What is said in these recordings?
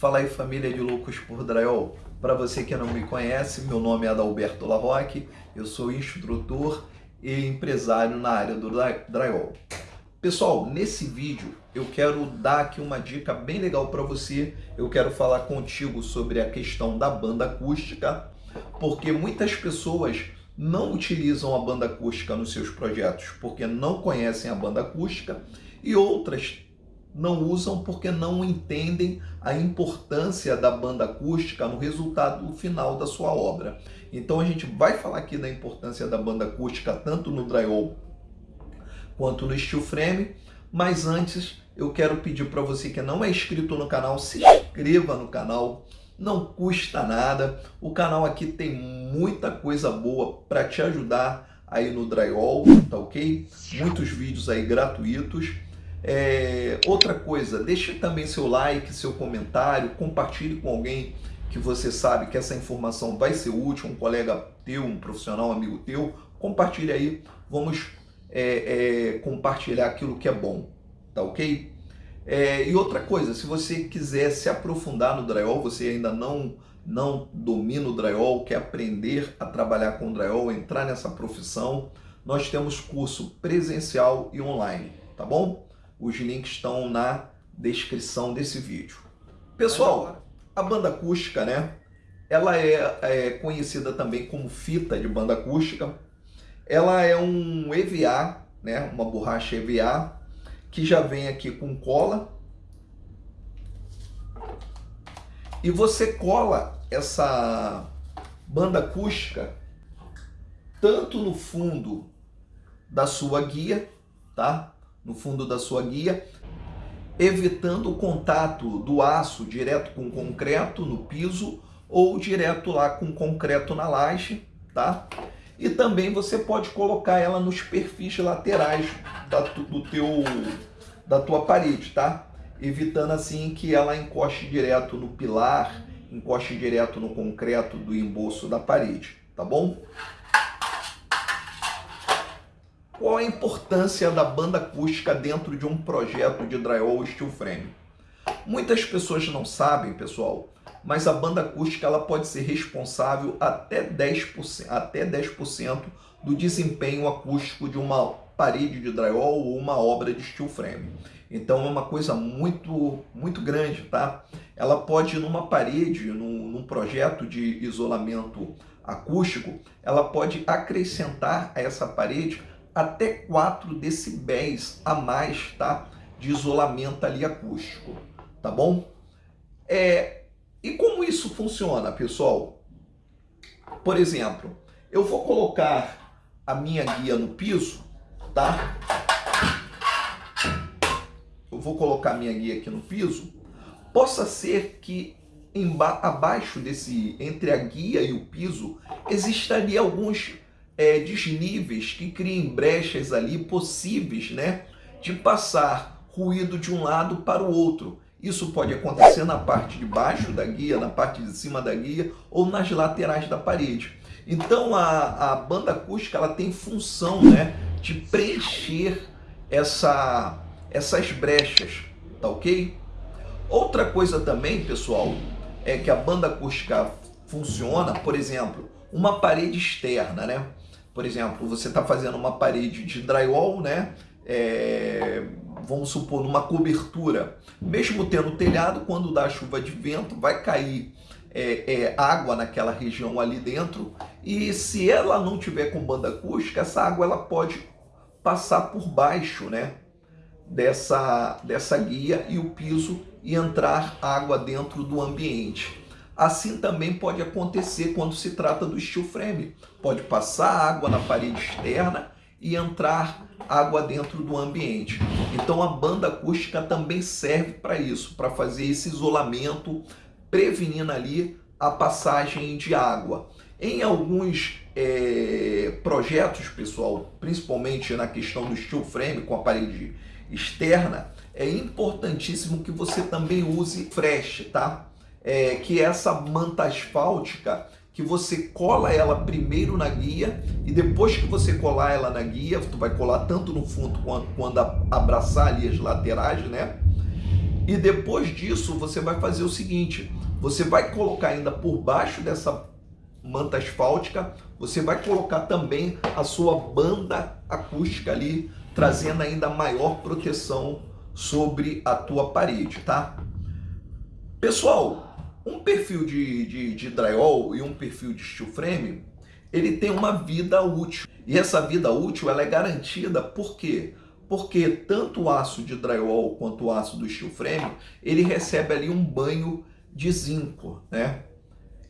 Fala aí família de loucos por drywall. Para você que não me conhece, meu nome é Adalberto Larroque, eu sou instrutor e empresário na área do drywall. Pessoal, nesse vídeo eu quero dar aqui uma dica bem legal para você. Eu quero falar contigo sobre a questão da banda acústica, porque muitas pessoas não utilizam a banda acústica nos seus projetos porque não conhecem a banda acústica e outras não usam porque não entendem a importância da banda acústica no resultado final da sua obra. Então a gente vai falar aqui da importância da banda acústica tanto no drywall quanto no steel frame, mas antes eu quero pedir para você que não é inscrito no canal, se inscreva no canal, não custa nada. O canal aqui tem muita coisa boa para te ajudar aí no drywall, tá ok? Muitos vídeos aí gratuitos. É, outra coisa, deixe também seu like, seu comentário, compartilhe com alguém que você sabe que essa informação vai ser útil, um colega teu, um profissional, um amigo teu, compartilhe aí, vamos é, é, compartilhar aquilo que é bom, tá ok? É, e outra coisa, se você quiser se aprofundar no drywall, você ainda não, não domina o drywall, quer aprender a trabalhar com drywall, entrar nessa profissão, nós temos curso presencial e online, tá bom? Os links estão na descrição desse vídeo. Pessoal, a banda acústica, né? Ela é, é conhecida também como fita de banda acústica. Ela é um EVA, né? Uma borracha EVA que já vem aqui com cola. E você cola essa banda acústica tanto no fundo da sua guia, tá? No fundo da sua guia, evitando o contato do aço direto com concreto no piso ou direto lá com concreto na laje, tá? E também você pode colocar ela nos perfis laterais da, do teu, da tua parede, tá? Evitando assim que ela encoste direto no pilar, encoste direto no concreto do embolso da parede, tá bom? Qual a importância da banda acústica dentro de um projeto de drywall steel frame? Muitas pessoas não sabem, pessoal, mas a banda acústica ela pode ser responsável até 10%, até 10 do desempenho acústico de uma parede de drywall ou uma obra de steel frame. Então é uma coisa muito, muito grande, tá? Ela pode, numa parede, num, num projeto de isolamento acústico, ela pode acrescentar a essa parede até 4 decibéis a mais tá? de isolamento ali acústico, tá bom? É, e como isso funciona, pessoal? Por exemplo, eu vou colocar a minha guia no piso, tá? Eu vou colocar a minha guia aqui no piso. Possa ser que abaixo desse, entre a guia e o piso, existiria alguns é, desníveis que criem brechas ali possíveis né, de passar ruído de um lado para o outro. Isso pode acontecer na parte de baixo da guia, na parte de cima da guia ou nas laterais da parede. Então a, a banda acústica ela tem função né, de preencher essa, essas brechas, tá ok? Outra coisa também, pessoal, é que a banda acústica funciona, por exemplo, uma parede externa, né? Por exemplo, você está fazendo uma parede de drywall, né? É, vamos supor, numa cobertura. Mesmo tendo telhado, quando dá chuva de vento, vai cair é, é, água naquela região ali dentro. E se ela não tiver com banda acústica, essa água ela pode passar por baixo, né? Dessa, dessa guia e o piso e entrar água dentro do ambiente. Assim também pode acontecer quando se trata do steel frame. Pode passar água na parede externa e entrar água dentro do ambiente. Então a banda acústica também serve para isso, para fazer esse isolamento, prevenindo ali a passagem de água. Em alguns é, projetos, pessoal, principalmente na questão do steel frame com a parede externa, é importantíssimo que você também use fresh, tá? É, que é essa manta asfáltica que você cola ela primeiro na guia e depois que você colar ela na guia, tu vai colar tanto no fundo quanto quando abraçar ali as laterais, né? E depois disso, você vai fazer o seguinte, você vai colocar ainda por baixo dessa manta asfáltica, você vai colocar também a sua banda acústica ali, trazendo ainda maior proteção sobre a tua parede, tá? Pessoal, um perfil de, de, de drywall e um perfil de steel frame, ele tem uma vida útil. E essa vida útil ela é garantida por quê? Porque tanto o aço de drywall quanto o aço do steel frame, ele recebe ali um banho de zinco, né?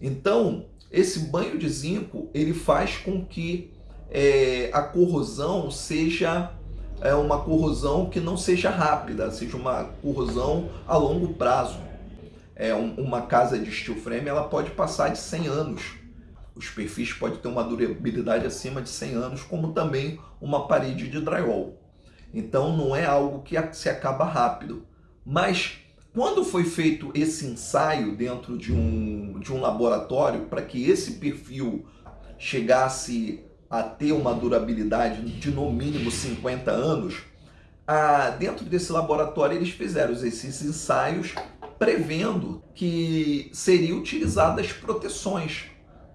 Então, esse banho de zinco, ele faz com que é, a corrosão seja é, uma corrosão que não seja rápida, seja uma corrosão a longo prazo. É, um, uma casa de steel frame ela pode passar de 100 anos. Os perfis podem ter uma durabilidade acima de 100 anos, como também uma parede de drywall. Então não é algo que se acaba rápido. Mas quando foi feito esse ensaio dentro de um, de um laboratório para que esse perfil chegasse a ter uma durabilidade de no mínimo 50 anos, ah, dentro desse laboratório eles fizeram esses ensaios prevendo que seriam utilizadas proteções,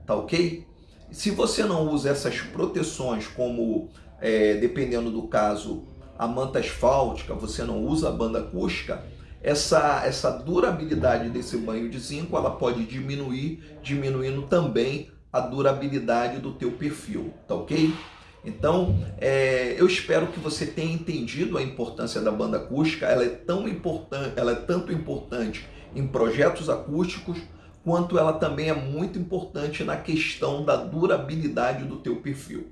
tá ok? Se você não usa essas proteções como, é, dependendo do caso, a manta asfáltica, você não usa a banda acústica, essa, essa durabilidade desse banho de zinco ela pode diminuir, diminuindo também a durabilidade do teu perfil, tá ok? Então, é, eu espero que você tenha entendido a importância da banda acústica, ela é tão importante, ela é tanto importante em projetos acústicos, quanto ela também é muito importante na questão da durabilidade do teu perfil.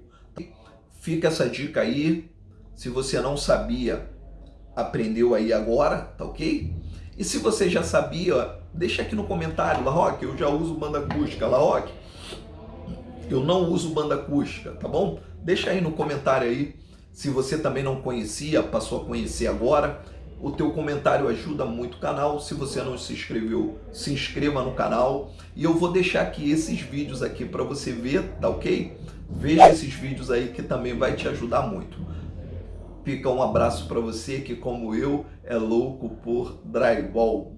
Fica essa dica aí, se você não sabia, aprendeu aí agora, tá ok? E se você já sabia, deixa aqui no comentário, Larroque, eu já uso banda acústica, Larroque, eu não uso banda acústica, tá bom? Deixa aí no comentário aí, se você também não conhecia, passou a conhecer agora, o teu comentário ajuda muito o canal, se você não se inscreveu, se inscreva no canal, e eu vou deixar aqui esses vídeos aqui para você ver, tá ok? Veja esses vídeos aí que também vai te ajudar muito. Fica um abraço para você que, como eu, é louco por drywall.